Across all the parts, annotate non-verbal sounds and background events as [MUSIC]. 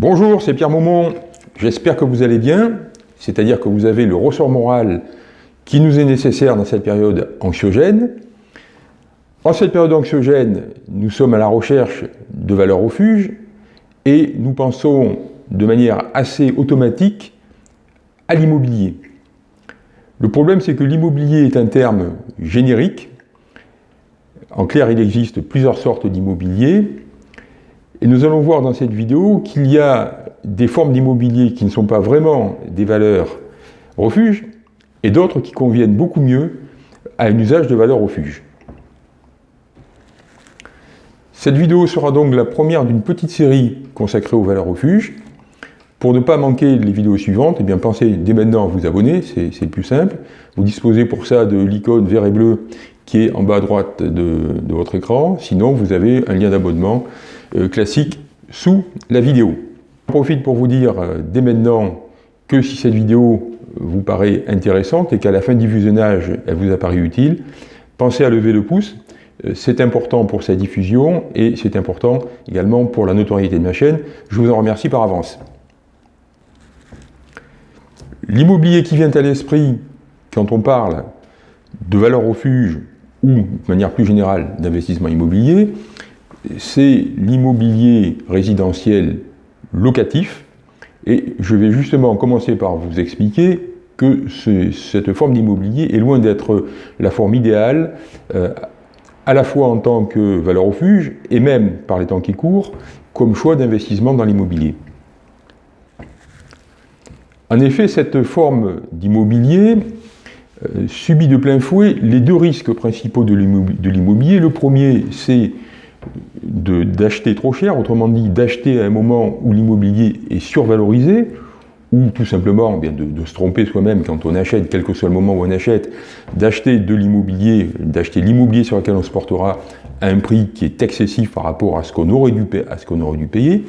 Bonjour, c'est Pierre Maumont. J'espère que vous allez bien, c'est-à-dire que vous avez le ressort moral qui nous est nécessaire dans cette période anxiogène. En cette période anxiogène, nous sommes à la recherche de valeurs refuge et nous pensons de manière assez automatique à l'immobilier. Le problème, c'est que l'immobilier est un terme générique. En clair, il existe plusieurs sortes d'immobilier. Et nous allons voir dans cette vidéo qu'il y a des formes d'immobilier qui ne sont pas vraiment des valeurs refuge et d'autres qui conviennent beaucoup mieux à un usage de valeur refuge. Cette vidéo sera donc la première d'une petite série consacrée aux valeurs refuges. Pour ne pas manquer les vidéos suivantes, eh bien pensez dès maintenant à vous abonner, c'est le plus simple. Vous disposez pour ça de l'icône vert et bleu qui est en bas à droite de, votre écran. Sinon, vous avez un lien d'abonnement classique sous la vidéo. Je profite pour vous dire euh, dès maintenant que si cette vidéo vous paraît intéressante et qu'à la fin du visionnage, elle vous apparaît utile, pensez à lever le pouce. Euh, c'est important pour sa diffusion et c'est important également pour la notoriété de ma chaîne. Je vous en remercie par avance. L'immobilier qui vient à l'esprit quand on parle de valeur refuge ou, de manière plus générale, d'investissement immobilier, c'est l'immobilier résidentiel locatif. Et je vais justement commencer par vous expliquer que cette forme d'immobilier est loin d'être la forme idéale, euh, à la fois en tant que valeur refuge et même, par les temps qui courent, comme choix d'investissement dans l'immobilier. En effet, cette forme d'immobilier euh, subit de plein fouet les deux risques principaux de l'immobilier. Le premier, c'est d'acheter trop cher, autrement dit d'acheter à un moment où l'immobilier est survalorisé, ou tout simplement bien, de, se tromper soi-même quand on achète, quel que soit le moment où on achète, d'acheter de l'immobilier, d'acheter l'immobilier sur lequel on se portera à un prix qui est excessif par rapport à ce qu'on aurait, dû payer.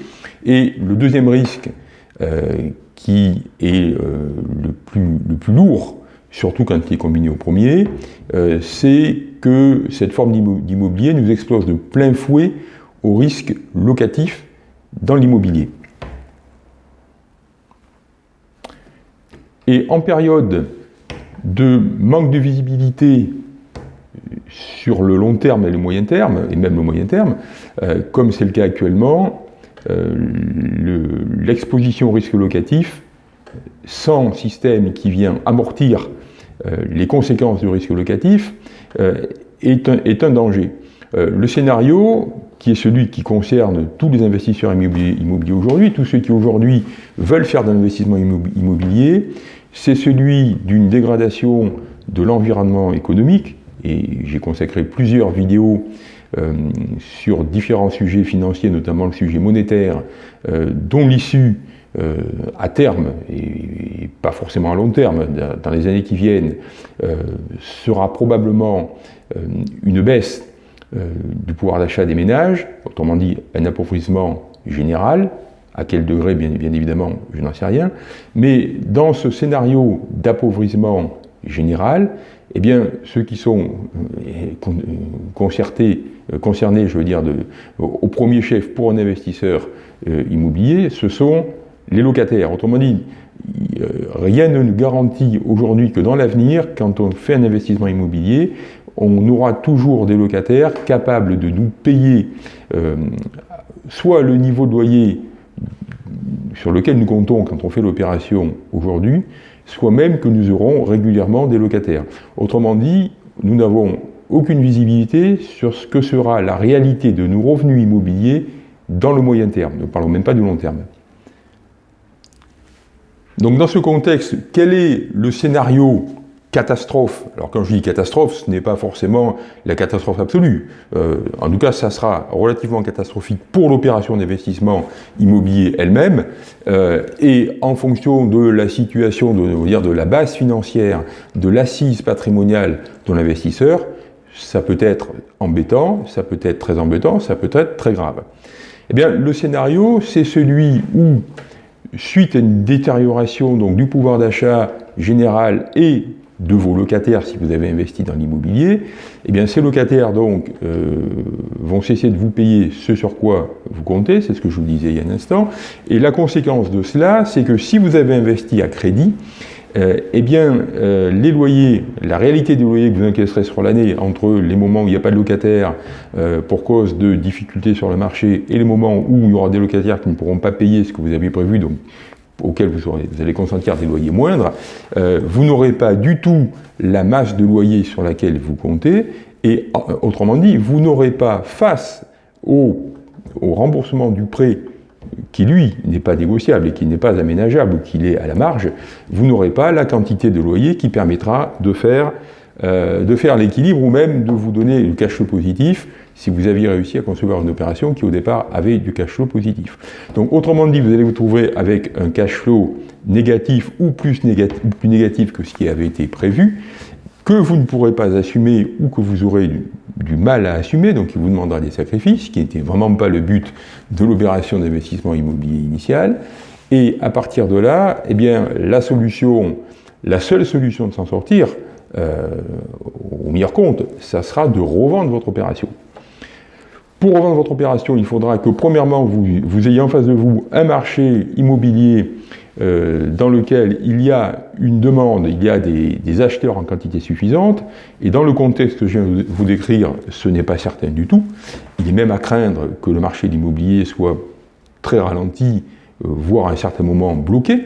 Et le deuxième risque, euh, qui est euh, le, plus, le, plus, lourd, surtout quand il est combiné au premier, euh, c'est que cette forme d'immobilier nous explose de plein fouet au risque locatif dans l'immobilier. Et en période de manque de visibilité sur le long terme et le moyen terme, et même le moyen terme, euh, comme c'est le cas actuellement, euh, l'exposition au risque locatif, sans système qui vient amortir euh, les conséquences du risque locatif, euh, est un, est, un, danger. le scénario, qui est celui qui concerne tous les investisseurs immobiliers, aujourd'hui, tous ceux qui aujourd'hui veulent faire de l'investissement immobilier, c'est celui d'une dégradation de l'environnement économique, et j'ai consacré plusieurs vidéos euh, sur différents sujets financiers, notamment le sujet monétaire, euh, dont l'issue euh, à terme, et, pas forcément à long terme, dans les années qui viennent, sera probablement une baisse du pouvoir d'achat des ménages, autrement dit un appauvrissement général, à quel degré, bien, évidemment, je n'en sais rien, mais dans ce scénario d'appauvrissement général, eh bien, ceux qui sont euh, concernés, je veux dire, au premier chef pour un investisseur euh, immobilier, ce sont les locataires. Autrement dit, euh, rien ne nous garantit aujourd'hui que dans l'avenir, quand on fait un investissement immobilier, on aura toujours des locataires capables de nous payer soit le niveau de loyer sur lequel nous comptons quand on fait l'opération aujourd'hui, soit même que nous aurons régulièrement des locataires. Autrement dit, nous n'avons aucune visibilité sur ce que sera la réalité de nos revenus immobiliers dans le moyen terme. Ne parlons même pas du long terme. Donc dans ce contexte, quel est le scénario catastrophe? Alors quand je dis catastrophe, ce n'est pas forcément la catastrophe absolue. Euh, en tout cas, ça sera relativement catastrophique pour l'opération d'investissement immobilier elle-même. Euh, et en fonction de la situation, de, de la base financière, de l'assise patrimoniale de l'investisseur, ça peut être embêtant, ça peut être très embêtant, ça peut être très grave. Eh bien, le scénario, c'est celui où, suite à une détérioration donc, du pouvoir d'achat général et de vos locataires si vous avez investi dans l'immobilier, eh bien ces locataires donc euh, vont cesser de vous payer ce sur quoi vous comptez, c'est ce que je vous disais il y a un instant, et la conséquence de cela, c'est que si vous avez investi à crédit, euh, eh bien, euh, les loyers, la réalité des loyers que vous encaisserez sur l'année, entre les moments où il n'y a pas de locataires pour cause de difficultés sur le marché et les moments où il y aura des locataires qui ne pourront pas payer ce que vous aviez prévu, donc auquel vous, allez consentir des loyers moindres, euh, vous n'aurez pas du tout la masse de loyer sur laquelle vous comptez, et euh, autrement dit, vous n'aurez pas face au, remboursement du prêt qui lui n'est pas négociable et qui n'est pas aménageable ou qu'il est à la marge, vous n'aurez pas la quantité de loyer qui permettra de faire, euh, faire l'équilibre ou même de vous donner le cash flow positif si vous aviez réussi à concevoir une opération qui au départ avait du cash flow positif. Donc autrement dit, vous allez vous trouver avec un cash flow négatif ou plus négatif, plus négatif que ce qui avait été prévu, que vous ne pourrez pas assumer ou que vous aurez du, mal à assumer, donc il vous demandera des sacrifices, ce qui n'était vraiment pas le but de l'opération d'investissement immobilier initial. Et à partir de là, eh bien, la solution, la seule solution de s'en sortir, euh, au meilleur compte, ça sera de revendre votre opération. Pour revendre votre opération, il faudra que premièrement, vous, ayez en face de vous un marché immobilier euh, dans lequel il y a une demande, il y a des, acheteurs en quantité suffisante, et dans le contexte que je viens de vous décrire, ce n'est pas certain du tout. Il est même à craindre que le marché de l'immobilier soit très ralenti, euh, voire à un certain moment bloqué,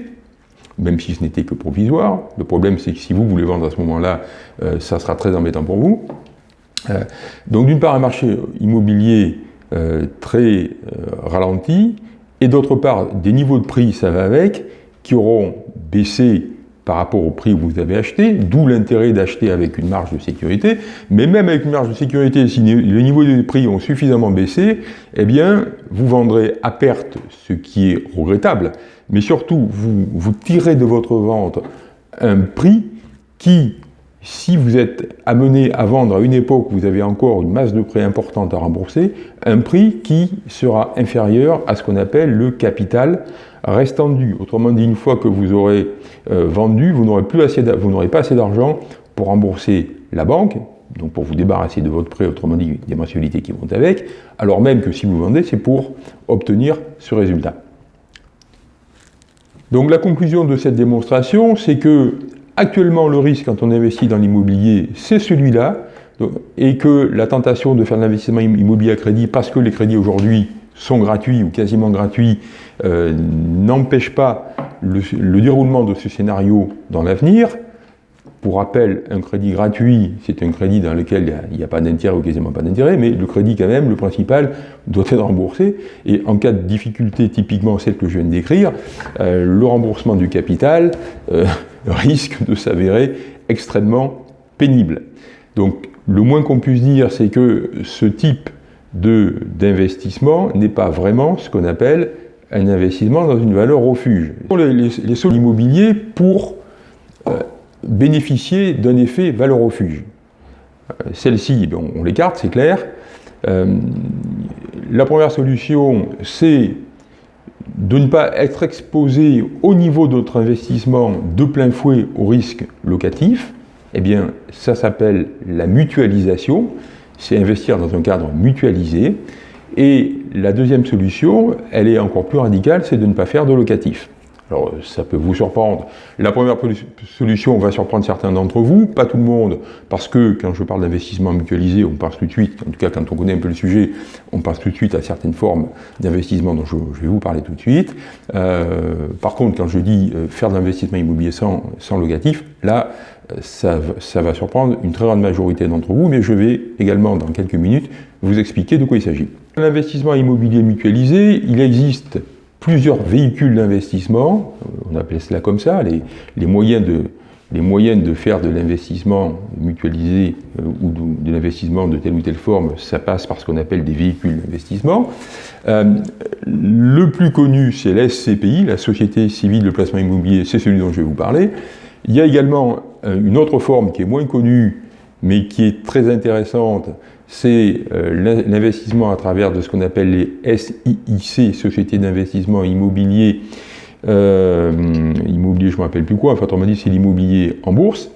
même si ce n'était que provisoire. Le problème, c'est que si vous voulez vendre à ce moment-là, euh, ça sera très embêtant pour vous. Donc d'une part un marché immobilier très ralenti, et d'autre part des niveaux de prix, ça va avec, qui auront baissé par rapport au prix où vous avez acheté, d'où l'intérêt d'acheter avec une marge de sécurité, mais même avec une marge de sécurité, si les niveaux de prix ont suffisamment baissé, eh bien, vous vendrez à perte, ce qui est regrettable, mais surtout, vous, vous tirez de votre vente un prix qui, si vous êtes amené à vendre à une époque où vous avez encore une masse de prêts importante à rembourser, un prix qui sera inférieur à ce qu'on appelle le capital restant dû. Autrement dit, une fois que vous aurez euh, vendu, vous n'aurez pas assez d'argent pour rembourser la banque, donc pour vous débarrasser de votre prêt, autrement dit des mensualités qui vont avec, alors même que si vous vendez, c'est pour obtenir ce résultat. Donc la conclusion de cette démonstration, c'est que Actuellement, le risque quand on investit dans l'immobilier, c'est celui-là, et que la tentation de faire de l'investissement immobilier à crédit, parce que les crédits aujourd'hui sont gratuits ou quasiment gratuits, euh, n'empêche pas le, déroulement de ce scénario dans l'avenir. Pour rappel, un crédit gratuit, c'est un crédit dans lequel il n'y a, pas d'intérêt ou quasiment pas d'intérêt, mais le crédit quand même, le principal, doit être remboursé. Et en cas de difficulté, typiquement celle que je viens de décrire, euh, le remboursement du capital euh, [LAUGHS] risque de s'avérer extrêmement pénible. Donc le moins qu'on puisse dire, c'est que ce type d'investissement n'est pas vraiment ce qu'on appelle un investissement dans une valeur refuge. Les, les, les immobiliers pour euh, bénéficier d'un effet valeur refuge. Euh, Celle-ci, on, l'écarte, c'est clair. Euh, la première solution, c'est de ne pas être exposé au niveau de notre investissement de plein fouet au risque locatif. Eh bien, ça s'appelle la mutualisation. C'est investir dans un cadre mutualisé. Et la deuxième solution, elle est encore plus radicale, c'est de ne pas faire de locatif. Alors ça peut vous surprendre. La première solution va surprendre certains d'entre vous, pas tout le monde, parce que quand je parle d'investissement mutualisé, on passe tout de suite, en tout cas quand on connaît un peu le sujet, on passe tout de suite à certaines formes d'investissement dont je, vais vous parler tout de suite. Euh, par contre, quand je dis euh, faire de l'investissement immobilier sans, sans locatif, là, ça, ça va surprendre une très grande majorité d'entre vous, mais je vais également dans quelques minutes vous expliquer de quoi il s'agit. L'investissement immobilier mutualisé, il existe plusieurs véhicules d'investissement, euh, on appelle cela comme ça, les, moyens, de, de faire de l'investissement mutualisé euh, ou de, l'investissement de telle ou telle forme, ça passe par ce qu'on appelle des véhicules d'investissement. Euh, le plus connu, c'est la SCPI, la Société Civile de Placement Immobilier, c'est celui dont je vais vous parler. Il y a également une autre forme qui est moins connue, mais qui est très intéressante, c'est euh, l'investissement à travers de ce qu'on appelle les SIIC, Sociétés d'investissement immobilier, euh, immobilier je ne me rappelle plus quoi, enfin on m'a dit c'est l'immobilier en bourse.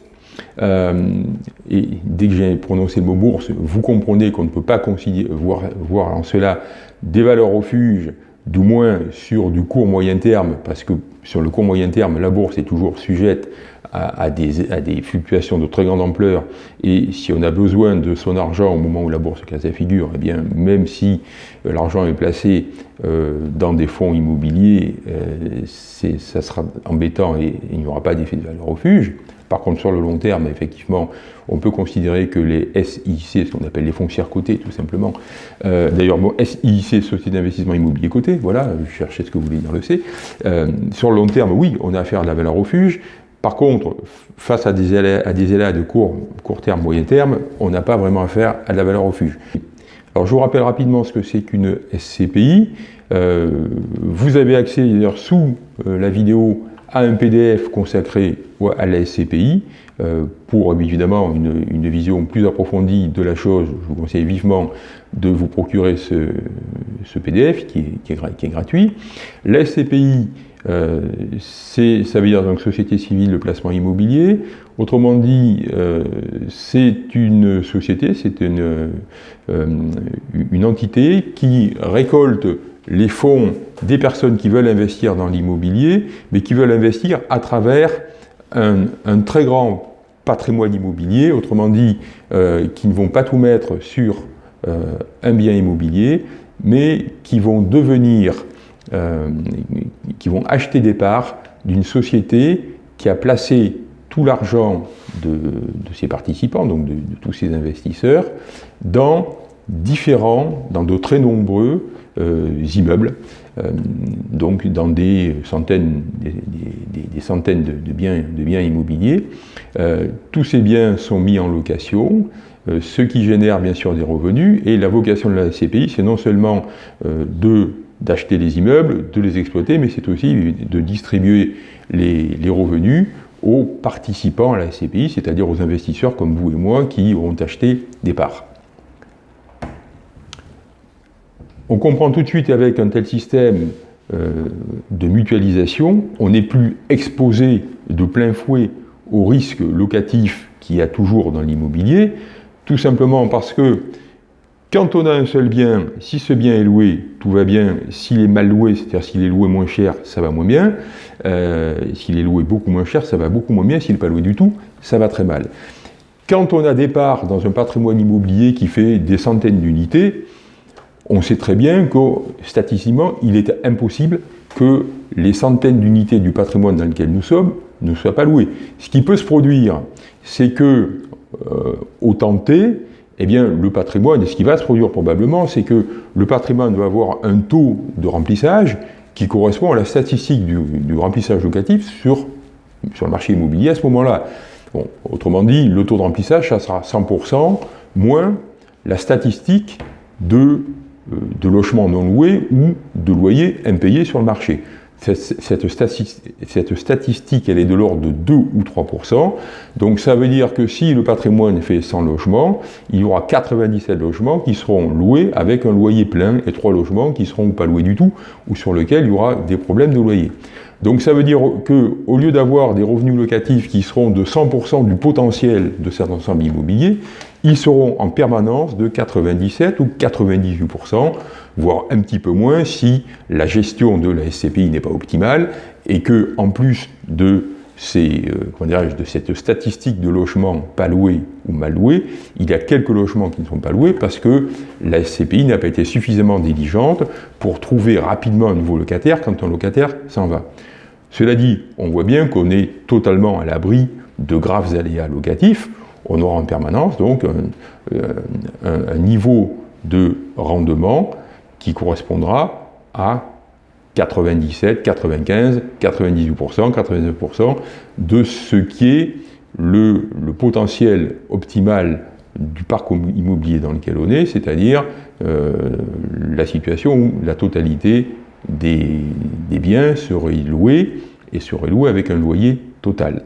et dès que j'ai prononcé le mot bourse, vous comprenez qu'on ne peut pas voir, voir en cela des valeurs refuges du moins sur du court moyen terme, parce que sur le court moyen terme, la bourse est toujours sujette à, des, fluctuations de très grande ampleur, et si on a besoin de son argent au moment où la bourse casse la figure, eh bien, même si euh, l'argent est placé euh, dans des fonds immobiliers, euh, ça sera embêtant et il n'y aura pas d'effet de valeur refuge. Par contre, sur le long terme, effectivement, on peut considérer que les SIC, ce qu'on appelle les foncières cotées, tout simplement, euh, d'ailleurs, bon, SIC, Société d'investissement immobilier coté, voilà, je cherchais ce que vous voulez dire le C. Sur le long terme, oui, on a affaire à la valeur refuge. Par contre, face à des aléas, de court, court terme, moyen terme, on n'a pas vraiment affaire à la valeur refuge. Alors, je vous rappelle rapidement ce que c'est qu'une SCPI. Euh, vous avez accès d'ailleurs sous la vidéo à un PDF consacré à la SCPI euh, pour évidemment une, vision plus approfondie de la chose. Je vous conseille vivement de vous procurer ce, PDF qui est, gratuit. La SCPI, euh, ça veut dire donc Société Civile de Placement Immobilier. Autrement dit, euh, c'est une société, c'est une, une entité qui récolte les fonds des personnes qui veulent investir dans l'immobilier, mais qui veulent investir à travers un, très grand patrimoine immobilier, autrement dit, euh, qui ne vont pas tout mettre sur euh, un bien immobilier, mais qui vont devenir, euh, qui vont acheter des parts d'une société qui a placé tout l'argent de, ses participants, donc de, tous ses investisseurs, dans différents, dans de très nombreux euh, immeubles, euh, donc dans des centaines, des, centaines de, biens, immobiliers. Euh, tous ces biens sont mis en location, ce qui génère bien sûr des revenus, et la vocation de la SCPI, c'est non seulement de d'acheter les immeubles, de les exploiter, mais c'est aussi de distribuer les, revenus aux participants à la SCPI, c'est-à-dire aux investisseurs comme vous et moi qui ont acheté des parts. On comprend tout de suite avec un tel système euh, de mutualisation, on n'est plus exposé de plein fouet au risque locatif qu'il y a toujours dans l'immobilier, tout simplement parce que quand on a un seul bien, si ce bien est loué, tout va bien. S'il est mal loué, c'est-à-dire s'il est loué moins cher, ça va moins bien. Euh, s'il est loué beaucoup moins cher, ça va beaucoup moins bien. S'il n'est pas loué du tout, ça va très mal. Quand on a des parts dans un patrimoine immobilier qui fait des centaines d'unités, on sait très bien que statistiquement, il est impossible que les centaines d'unités du patrimoine dans lequel nous sommes ne soient pas louées. Ce qui peut se produire, c'est que, euh, au temps T, eh bien, le patrimoine, et ce qui va se produire probablement, c'est que le patrimoine va avoir un taux de remplissage qui correspond à la statistique du, remplissage locatif sur, le marché immobilier à ce moment-là. autrement dit, le taux de remplissage, ça sera 100% moins la statistique euh, de logements non loués ou de loyers impayés sur le marché. Cette, statistique, elle est de l'ordre de 2 ou 3 Donc ça veut dire que si le patrimoine fait 100 logements, il y aura 97 logements qui seront loués avec un loyer plein et 3 logements qui seront pas loués du tout ou sur lesquels il y aura des problèmes de loyer. Donc ça veut dire qu'au lieu d'avoir des revenus locatifs qui seront de 100% du potentiel de cet ensemble immobilier, ils seront en permanence de 97 ou 98%, voire un petit peu moins si la gestion de la SCPI n'est pas optimale et que, en plus de, euh, de cette statistique de logements pas loués ou mal loués, il y a quelques logements qui ne sont pas loués parce que la SCPI n'a pas été suffisamment diligente pour trouver rapidement un nouveau locataire quand un locataire s'en va. Cela dit, on voit bien qu'on est totalement à l'abri de graves aléas locatifs, on aura en permanence donc un, niveau de rendement qui correspondra à 97, 95, 98%, 99% de ce qui est le, potentiel optimal du parc immobilier dans lequel on est, c'est-à-dire euh, la situation où la totalité des, des biens serait louée et serait louée avec un loyer total.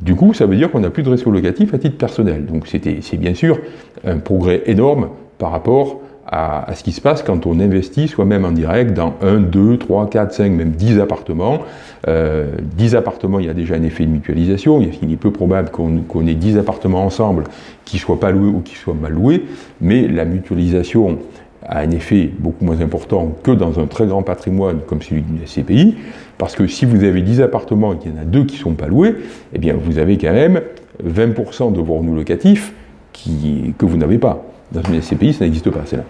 Du coup, ça veut dire qu'on n'a plus de réseau locatif à titre personnel. Donc c'est bien sûr un progrès énorme par rapport à, ce qui se passe quand on investit soi-même en direct dans 1, 2, 3, 4, 5, même 10 appartements. Euh, 10 appartements, il y a déjà un effet de mutualisation. Il est peu probable qu'on ait 10 appartements ensemble qui ne soient pas loués ou qui soient mal loués, mais la mutualisation a un effet beaucoup moins important que dans un très grand patrimoine comme celui d'une SCPI, parce que si vous avez 10 appartements et qu'il y en a deux qui ne sont pas loués, eh bien vous avez quand même 20% de vos revenus locatifs qui, que vous n'avez pas. Dans une SCPI, ça n'existe pas, c'est là.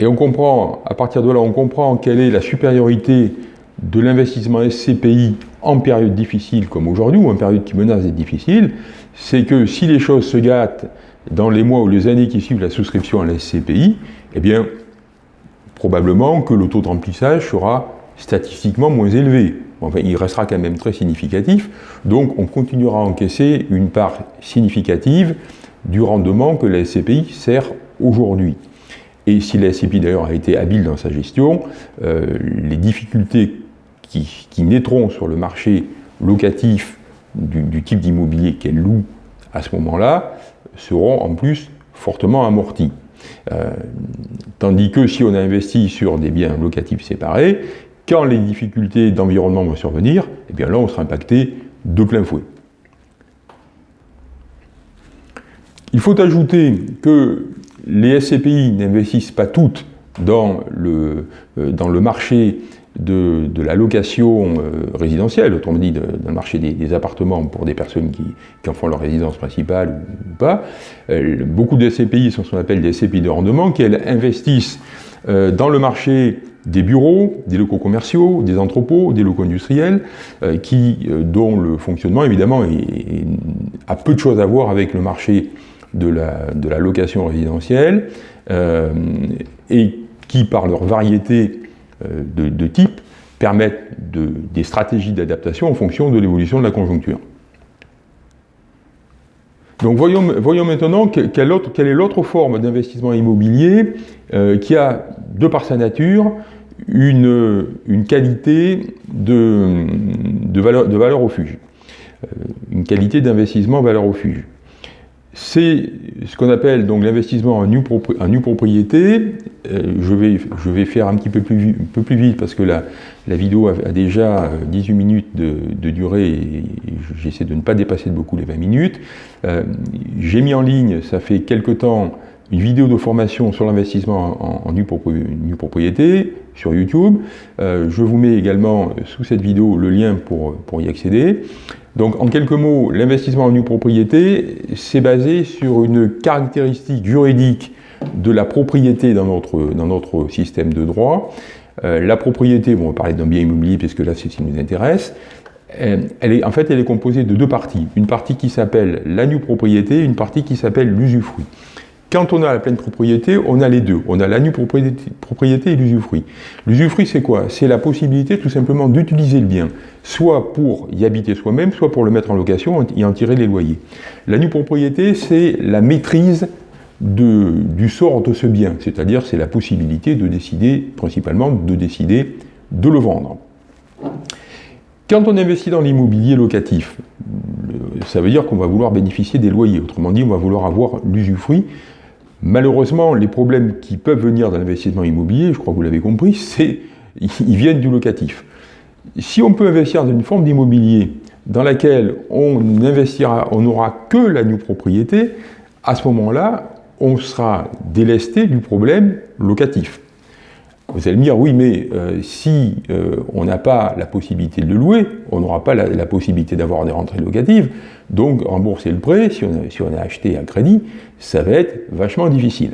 Et on comprend, à partir de là, on comprend quelle est la supériorité de l'investissement SCPI en période difficile comme aujourd'hui, ou en période qui menace d'être difficile, c'est que si les choses se gâtent dans les mois ou les années qui suivent la souscription à la SCPI, eh bien, probablement que le taux de remplissage sera statistiquement moins élevé. Enfin, il restera quand même très significatif, donc on continuera à encaisser une part significative du rendement que la SCPI sert aujourd'hui. Et si la SCPI d'ailleurs a été habile dans sa gestion, euh, les difficultés qui, naîtront sur le marché locatif du, type d'immobilier qu'elle loue à ce moment-là seront en plus fortement amorties. Euh, tandis que si on a investi sur des biens locatifs séparés, quand les difficultés d'environnement vont survenir, eh bien là on sera impacté de plein fouet. Il faut ajouter que les SCPI n'investissent pas toutes dans le, euh, dans le marché de, la location euh, résidentielle, autrement dit dans le marché des, appartements pour des personnes qui, en font leur résidence principale ou, pas. Euh, beaucoup de SCPI sont ce qu'on appelle des SCPI de rendement, qui investissent dans le marché des bureaux, des locaux commerciaux, des entrepôts, des locaux industriels, qui, dont le fonctionnement évidemment a peu de choses à voir avec le marché de la, location résidentielle euh, et qui, par leur variété euh, de, types, permettent des stratégies d'adaptation en fonction de l'évolution de la conjoncture. Donc voyons, maintenant quelle, est l'autre forme d'investissement immobilier euh, qui a, de par sa nature, une, qualité de, valeur, de valeur refuge, une qualité d'investissement valeur refuge c'est ce qu'on appelle donc l'investissement en nue, propriété. Euh, je, vais, je vais faire un petit peu plus, un peu plus vite parce que la, la vidéo a, déjà 18 minutes de, durée et, j'essaie de ne pas dépasser de beaucoup les 20 minutes. Euh, j'ai mis en ligne, ça fait quelque temps, une vidéo de formation sur l'investissement en, nue, propriété sur YouTube. Euh, je vous mets également sous cette vidéo le lien pour, y accéder. Donc en quelques mots, l'investissement en nue propriété, c'est basé sur une caractéristique juridique de la propriété dans notre, système de droit. Euh, la propriété, bon, on va parler d'un bien immobilier puisque là c'est ce qui nous intéresse, euh, elle est, en fait elle est composée de deux parties. Une partie qui s'appelle la nue propriété, une partie qui s'appelle l'usufruit. Quand on a la pleine propriété, on a les deux. On a la nue propriété, et l'usufruit. L'usufruit, c'est quoi? C'est la possibilité tout simplement d'utiliser le bien, soit pour y habiter soi-même, soit pour le mettre en location et en tirer les loyers. La nue propriété, c'est la maîtrise du sort de ce bien, c'est-à-dire c'est la possibilité de décider, principalement de décider de le vendre. Quand on investit dans l'immobilier locatif, ça veut dire qu'on va vouloir bénéficier des loyers, autrement dit on va vouloir avoir l'usufruit, Malheureusement, les problèmes qui peuvent venir dans l'investissement immobilier, je crois que vous l'avez compris, [LAUGHS] c'est ils viennent du locatif. Si on peut investir dans une forme d'immobilier dans laquelle on investira, on n'aura que la nue propriété, à ce moment-là, on sera délesté du problème locatif. Vous allez me dire, oui, mais euh, si euh, on n'a pas la possibilité de le louer, on n'aura pas la, possibilité d'avoir des rentrées locatives, donc rembourser le prêt, si on, a, acheté un crédit, ça va être vachement difficile.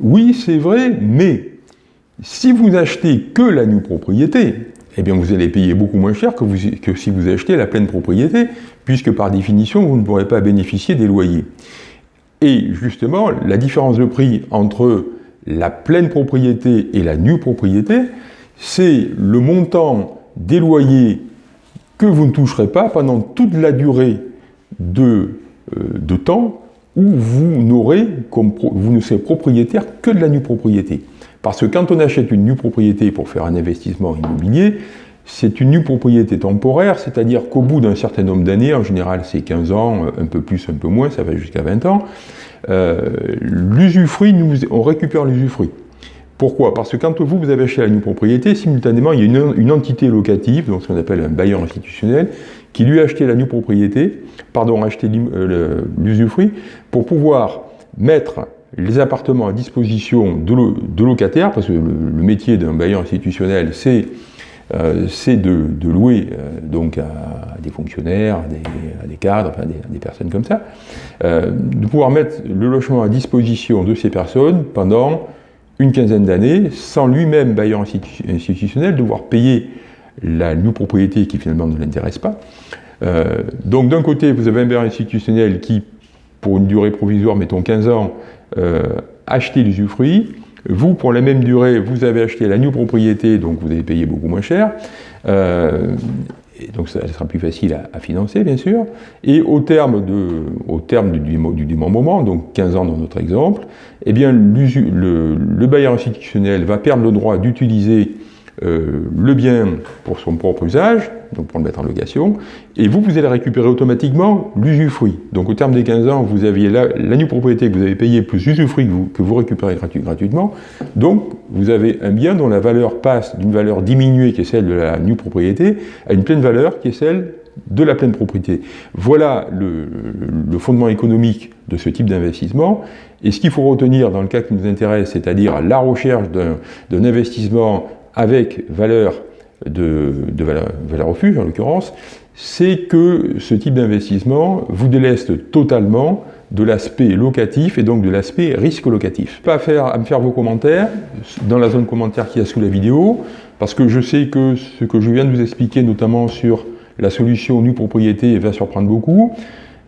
Oui, c'est vrai, mais si vous n'achetez que la nue propriété, eh bien vous allez payer beaucoup moins cher que si vous achetez la pleine propriété, puisque par définition, vous ne pourrez pas bénéficier des loyers. Et justement, la différence de prix entre la pleine propriété et la nue propriété, c'est le montant des loyers que vous ne toucherez pas pendant toute la durée de, euh, temps où vous, n'aurez vous ne serez propriétaire que de la nue propriété. Parce que quand on achète une nue propriété pour faire un investissement immobilier, c'est une nue propriété temporaire, c'est-à-dire qu'au bout d'un certain nombre d'années, en général c'est 15 ans, un peu plus, un peu moins, ça va jusqu'à 20 ans, l'usufruit, on récupère l'usufruit. Pourquoi? Parce que quand vous, vous avez acheté la nue propriété, simultanément, il y a une, entité locative, donc ce qu'on appelle un bailleur institutionnel, qui lui a acheté la nue propriété, pardon, acheté l'usufruit, pour pouvoir mettre les appartements à disposition de, locataires, parce que le, métier d'un bailleur institutionnel, c'est euh, de, louer euh, donc à, des fonctionnaires, à des, cadres, enfin des, personnes comme ça, euh, de pouvoir mettre le logement à disposition de ces personnes pendant une quinzaine d'années, sans lui-même, bailleur institutionnel, devoir payer la nue propriété qui finalement ne l'intéresse pas. Donc d'un côté, vous avez un bailleur institutionnel qui, pour une durée provisoire, mettons 15 ans, acheter l'usufruit. Vous, pour la même durée, vous avez acheté la nue propriété, donc vous avez payé beaucoup moins cher. Euh, donc ça, sera plus facile à, financer, bien sûr. Et au terme, de, au terme du, du, du, moment, donc 15 ans dans notre exemple, eh bien, le, le bailleur institutionnel va perdre le droit d'utiliser euh, le bien pour son propre usage, donc pour le mettre en location, et vous, vous allez récupérer automatiquement l'usufruit. Donc au terme des 15 ans, vous aviez la, la nue propriété que vous avez payée plus l'usufruit que vous, que vous récupérez gratuitement, donc vous avez un bien dont la valeur passe d'une valeur diminuée qui est celle de la nue propriété à une pleine valeur qui est celle de la pleine propriété. Voilà le, le fondement économique de ce type d'investissement. Et ce qu'il faut retenir dans le cas qui nous intéresse, c'est-à-dire la recherche d'un investissement avec valeur de, valeur, refuge en l'occurrence, c'est que ce type d'investissement vous déleste totalement de l'aspect locatif et donc de l'aspect risque locatif. Pas à, faire, à me faire vos commentaires dans la zone commentaire qui y a sous la vidéo, parce que je sais que ce que je viens de vous expliquer, notamment sur la solution nue propriété, va surprendre beaucoup.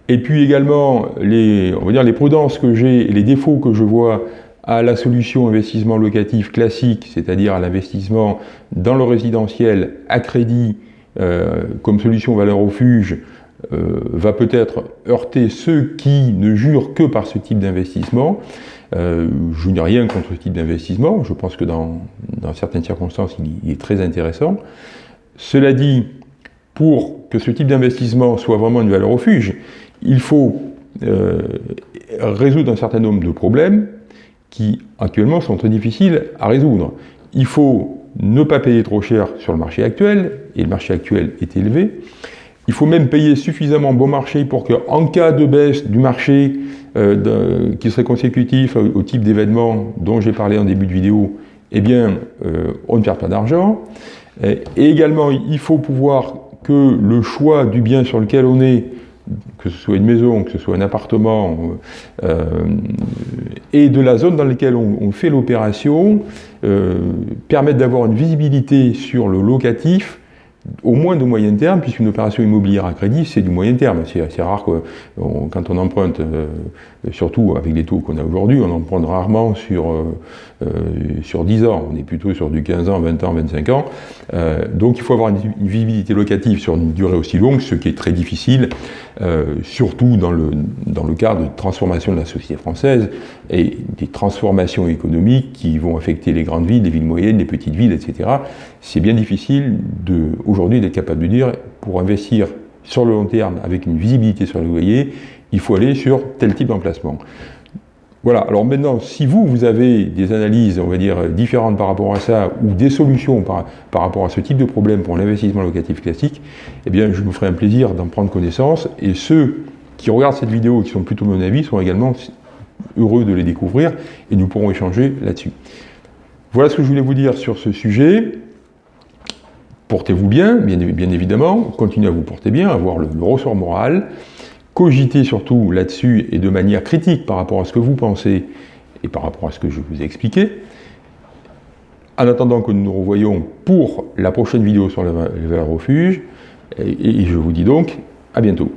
Et puis également, les, on va dire, les prudences que j'ai les défauts que je vois à la solution investissement locatif classique, c'est-à-dire à, l'investissement dans le résidentiel à crédit euh, comme solution valeur refuge, euh, va peut-être heurter ceux qui ne jurent que par ce type d'investissement. Euh, je n'ai rien contre ce type d'investissement, je pense que dans, certaines circonstances, il, est très intéressant. Cela dit, pour que ce type d'investissement soit vraiment une valeur refuge, il faut résoudre un certain nombre de problèmes, qui actuellement sont très difficiles à résoudre. Il faut ne pas payer trop cher sur le marché actuel, et le marché actuel est élevé. Il faut même payer suffisamment bon marché pour qu'en cas de baisse du marché euh, qui serait consécutif au, type d'événement dont j'ai parlé en début de vidéo, eh bien, euh, on ne perd pas d'argent. Et également, il faut pouvoir que le choix du bien sur lequel on est que ce soit une maison, que ce soit un appartement, euh, et de la zone dans laquelle on, fait l'opération, euh, permettent d'avoir une visibilité sur le locatif au moins de moyen terme, puisqu'une opération immobilière à crédit, c'est du moyen terme. C'est rare que quand on emprunte, euh, surtout avec les taux qu'on a aujourd'hui, on emprunte rarement sur, sur 10 ans. On est plutôt sur du 15 ans, 20 ans, 25 ans. donc il faut avoir une, visibilité locative sur une durée aussi longue, ce qui est très difficile, surtout dans le, dans le cadre de transformation de la société française et des transformations économiques qui vont affecter les grandes villes, les villes moyennes, les petites villes, etc. C'est bien difficile aujourd'hui d'être capable de dire, pour investir sur le long terme avec une visibilité sur le loyer, il faut aller sur tel type d'emplacement. Voilà, alors maintenant, si vous, vous avez des analyses, on va dire, différentes par rapport à ça, ou des solutions par, par rapport à ce type de problème pour l'investissement locatif classique, eh bien, je me ferai un plaisir d'en prendre connaissance, et ceux qui regardent cette vidéo, qui sont plutôt mon avis, sont également heureux de les découvrir, et nous pourrons échanger là-dessus. Voilà ce que je voulais vous dire sur ce sujet. Portez-vous bien, bien, évidemment, continuez à vous porter bien, avoir le, ressort moral, cogitez surtout là-dessus et de manière critique par rapport à ce que vous pensez et par rapport à ce que je vous ai expliqué. En attendant que nous nous revoyons pour la prochaine vidéo sur le, valeurs refuge, et je vous dis donc à bientôt.